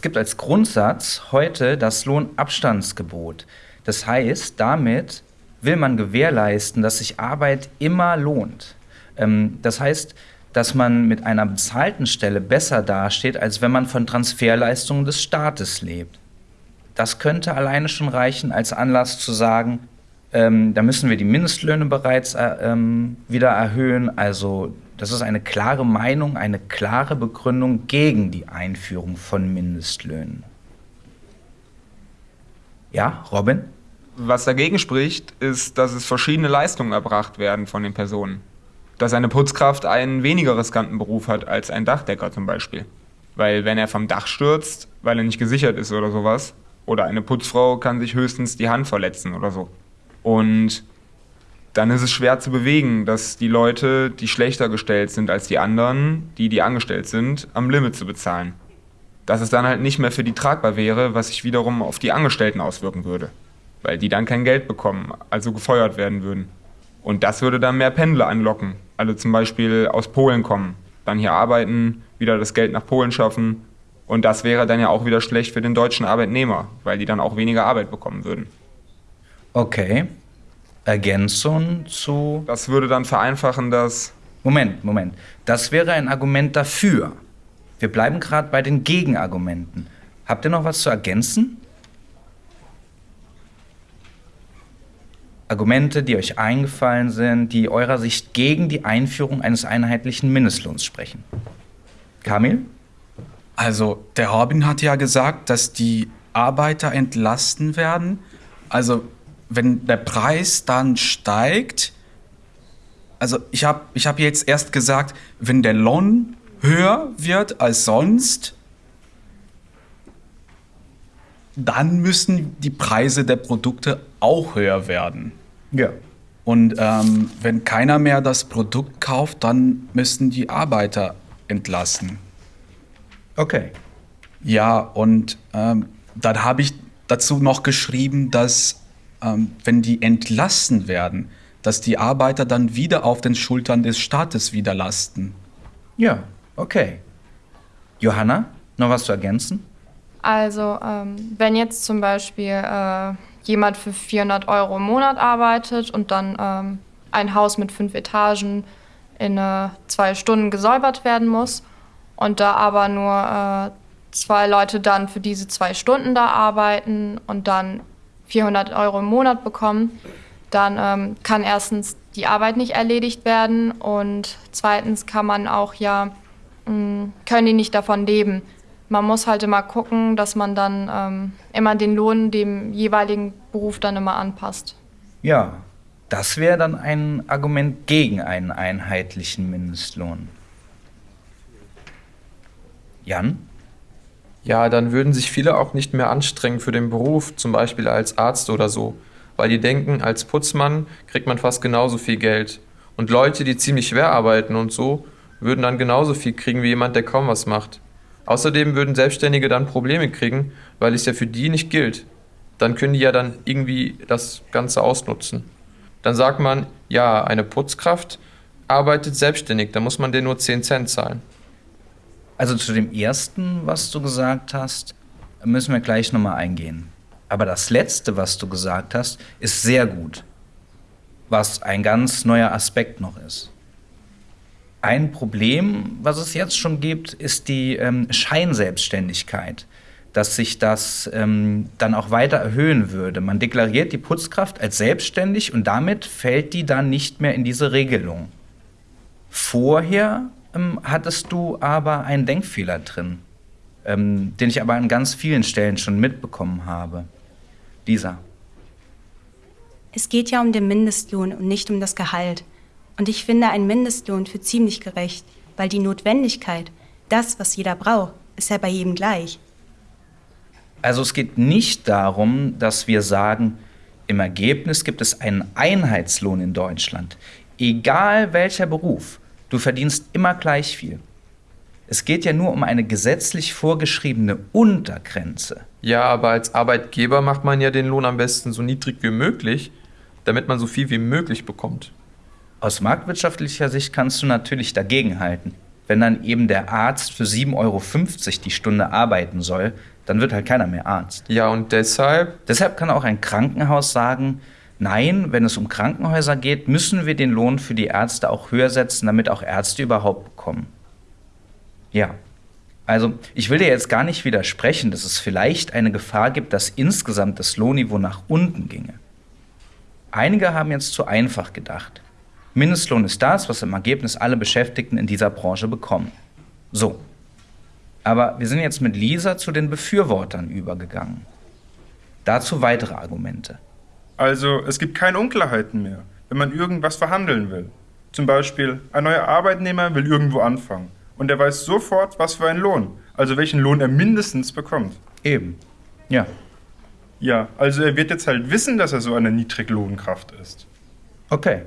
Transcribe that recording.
Es gibt als Grundsatz heute das Lohnabstandsgebot. Das heißt, damit will man gewährleisten, dass sich Arbeit immer lohnt. Ähm, das heißt, dass man mit einer bezahlten Stelle besser dasteht, als wenn man von Transferleistungen des Staates lebt. Das könnte alleine schon reichen als Anlass zu sagen, ähm, da müssen wir die Mindestlöhne bereits äh, ähm, wieder erhöhen. Also das ist eine klare Meinung, eine klare Begründung gegen die Einführung von Mindestlöhnen. Ja, Robin? Was dagegen spricht, ist, dass es verschiedene Leistungen erbracht werden von den Personen. Dass eine Putzkraft einen weniger riskanten Beruf hat als ein Dachdecker zum Beispiel. Weil wenn er vom Dach stürzt, weil er nicht gesichert ist oder sowas, oder eine Putzfrau kann sich höchstens die Hand verletzen oder so. Und dann ist es schwer zu bewegen, dass die Leute, die schlechter gestellt sind als die anderen, die, die angestellt sind, am Limit zu bezahlen. Dass es dann halt nicht mehr für die tragbar wäre, was sich wiederum auf die Angestellten auswirken würde. Weil die dann kein Geld bekommen, also gefeuert werden würden. Und das würde dann mehr Pendler anlocken. Also zum Beispiel aus Polen kommen, dann hier arbeiten, wieder das Geld nach Polen schaffen. Und das wäre dann ja auch wieder schlecht für den deutschen Arbeitnehmer, weil die dann auch weniger Arbeit bekommen würden. Okay. Ergänzung zu. Das würde dann vereinfachen, dass. Moment, Moment. Das wäre ein Argument dafür. Wir bleiben gerade bei den Gegenargumenten. Habt ihr noch was zu ergänzen? Argumente, die euch eingefallen sind, die eurer Sicht gegen die Einführung eines einheitlichen Mindestlohns sprechen. Kamil? Also, der Robin hat ja gesagt, dass die Arbeiter entlasten werden. Also, wenn der Preis dann steigt, also ich habe ich hab jetzt erst gesagt, wenn der Lohn höher wird als sonst, dann müssen die Preise der Produkte auch höher werden. Ja. Und ähm, wenn keiner mehr das Produkt kauft, dann müssen die Arbeiter entlassen. Okay. Ja, und ähm, dann habe ich dazu noch geschrieben, dass wenn die entlassen werden, dass die Arbeiter dann wieder auf den Schultern des Staates wieder lasten. Ja, okay. Johanna, noch was zu ergänzen? Also, ähm, wenn jetzt zum Beispiel äh, jemand für 400 Euro im Monat arbeitet und dann ähm, ein Haus mit fünf Etagen in äh, zwei Stunden gesäubert werden muss und da aber nur äh, zwei Leute dann für diese zwei Stunden da arbeiten und dann 400 Euro im Monat bekommen, dann ähm, kann erstens die Arbeit nicht erledigt werden und zweitens kann man auch ja, mh, mm, können die nicht davon leben. Man muss halt immer gucken, dass man dann ähm, immer den Lohn dem jeweiligen Beruf dann immer anpasst. Ja, das wäre dann ein Argument gegen einen einheitlichen Mindestlohn. Jan? Ja, dann würden sich viele auch nicht mehr anstrengen für den Beruf, zum Beispiel als Arzt oder so, weil die denken, als Putzmann kriegt man fast genauso viel Geld. Und Leute, die ziemlich schwer arbeiten und so, würden dann genauso viel kriegen wie jemand, der kaum was macht. Außerdem würden Selbstständige dann Probleme kriegen, weil es ja für die nicht gilt. Dann können die ja dann irgendwie das Ganze ausnutzen. Dann sagt man, ja, eine Putzkraft arbeitet selbstständig, da muss man denen nur 10 Cent zahlen. Also zu dem ersten, was du gesagt hast, müssen wir gleich nochmal eingehen. Aber das letzte, was du gesagt hast, ist sehr gut. Was ein ganz neuer Aspekt noch ist. Ein Problem, was es jetzt schon gibt, ist die ähm, Scheinselbstständigkeit. Dass sich das ähm, dann auch weiter erhöhen würde. Man deklariert die Putzkraft als selbstständig und damit fällt die dann nicht mehr in diese Regelung. Vorher ähm, hattest du aber einen Denkfehler drin, ähm, den ich aber an ganz vielen Stellen schon mitbekommen habe. Dieser. Es geht ja um den Mindestlohn und nicht um das Gehalt. Und ich finde einen Mindestlohn für ziemlich gerecht, weil die Notwendigkeit, das, was jeder braucht, ist ja bei jedem gleich. Also es geht nicht darum, dass wir sagen, im Ergebnis gibt es einen Einheitslohn in Deutschland, egal welcher Beruf. Du verdienst immer gleich viel. Es geht ja nur um eine gesetzlich vorgeschriebene Untergrenze. Ja, aber als Arbeitgeber macht man ja den Lohn am besten so niedrig wie möglich, damit man so viel wie möglich bekommt. Aus marktwirtschaftlicher Sicht kannst du natürlich dagegenhalten. wenn dann eben der Arzt für 7,50 Euro die Stunde arbeiten soll, dann wird halt keiner mehr Arzt. Ja, und deshalb, Deshalb kann auch ein Krankenhaus sagen, nein, wenn es um Krankenhäuser geht, müssen wir den Lohn für die Ärzte auch höher setzen, damit auch Ärzte überhaupt bekommen. Ja, also ich will dir jetzt gar nicht widersprechen, dass es vielleicht eine Gefahr gibt, dass insgesamt das Lohnniveau nach unten ginge. Einige haben jetzt zu einfach gedacht. Mindestlohn ist das, was im Ergebnis alle Beschäftigten in dieser Branche bekommen. So. Aber wir sind jetzt mit Lisa zu den Befürwortern übergegangen. Dazu weitere Argumente. Also es gibt keine Unklarheiten mehr, wenn man irgendwas verhandeln will. Zum Beispiel, ein neuer Arbeitnehmer will irgendwo anfangen und er weiß sofort, was für einen Lohn, also welchen Lohn er mindestens bekommt. Eben. Ja. Ja, also er wird jetzt halt wissen, dass er so eine Niedriglohnkraft ist. Okay.